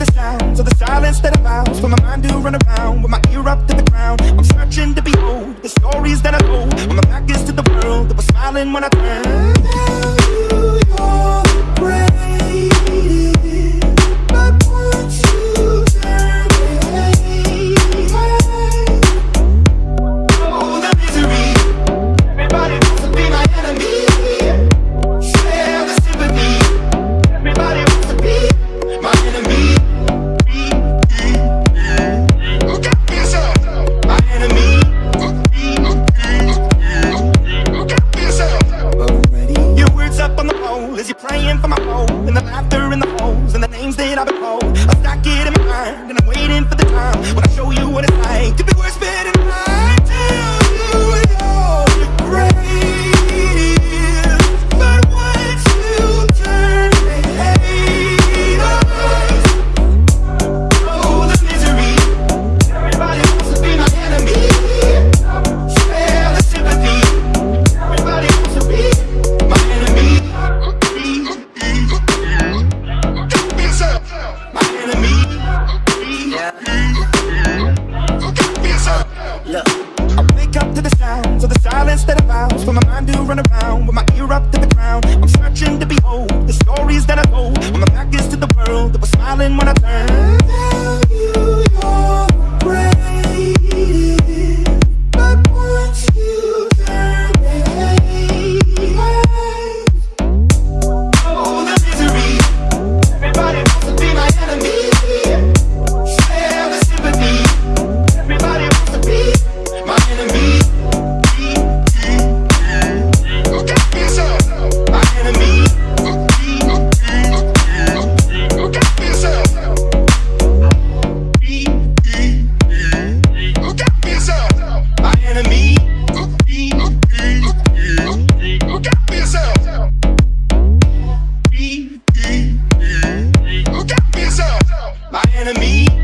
the sounds of the silence that abounds For my mind to run around with my ear up to the ground. I'm searching to behold the stories that I hold When my back is to the world that was smiling when I turned. me.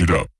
it up.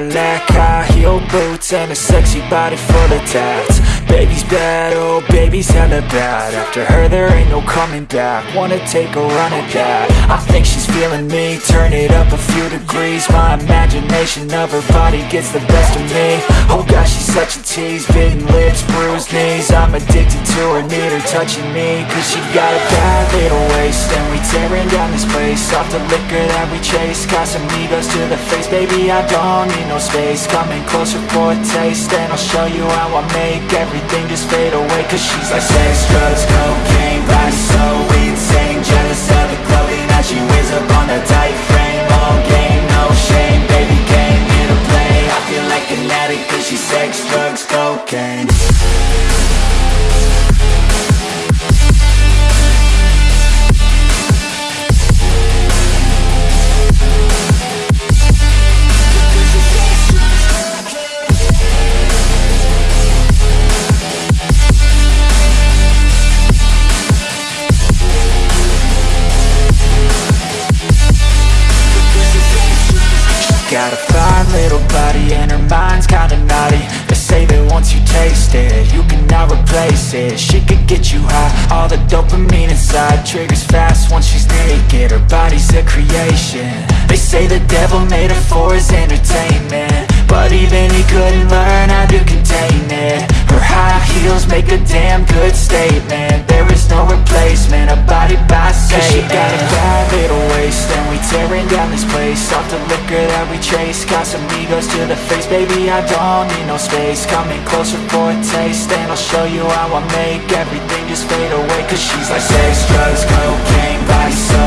Cadillac, high heel boots and a sexy body full of tats. Baby's bad, oh baby's hella bad. After coming back. Wanna take a run at that. I think she's feeling me. Turn it up a few degrees. My imagination of her body gets the best of me. Oh gosh, she's such a tease. Bitten lips, bruised knees. I'm addicted to her, need her touching me. Cause she got a bad little waist. And we tearing down this place. Off the liquor that we chase. Got some egos to the face. Baby, I don't need no space. Coming closer for a taste. And I'll show you how I make everything just fade away. Cause she's like sex, drugs, cocaine Egos to the face Baby, I don't need no space. Coming closer for a taste And I'll show you how I make Everything just fade away. Cause she's like sex, drugs, cocaine Body so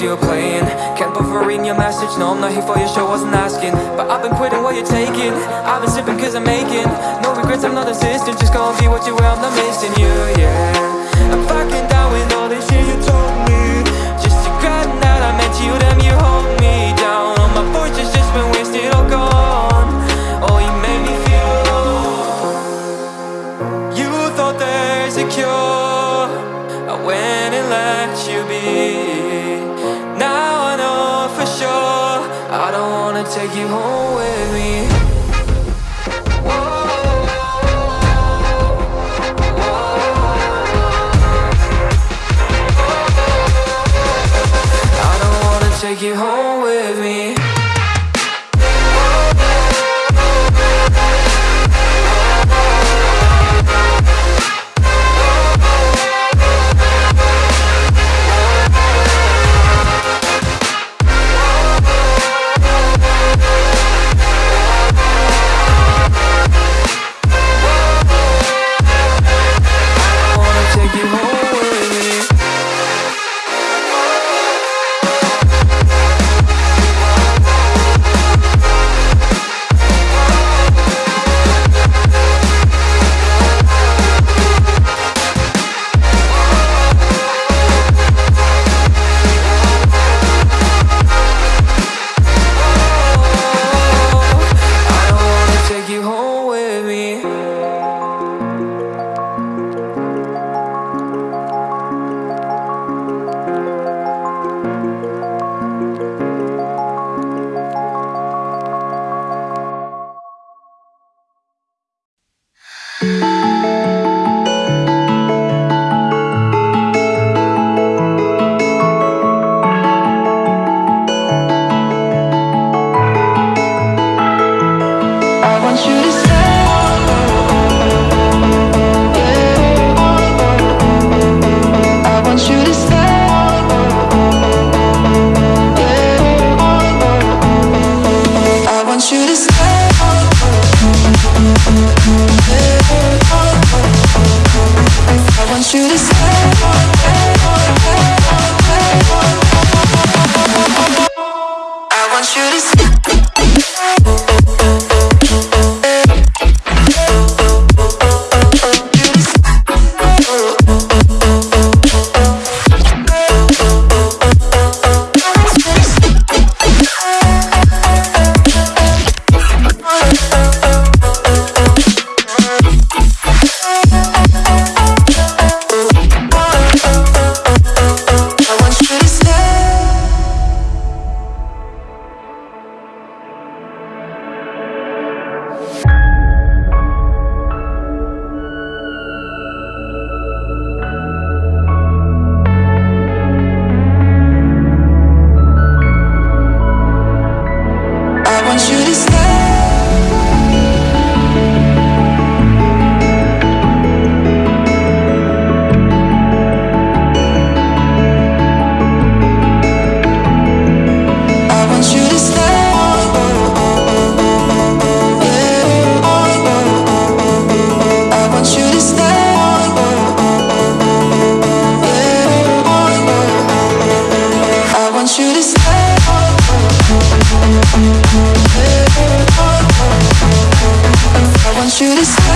you're playing Can't bother reading your message, no I'm not here for your show, wasn't asking. But I've been quitting what you're taking. I've been sipping cause I'm making. No regrets, I'm not insistent Just gonna be what you were, I'm not missing you, yeah. I'm fucking down with all this shit you told me. Just to grab that I meant you, damn you take you home with me. I don't wanna take you home with me shoot us.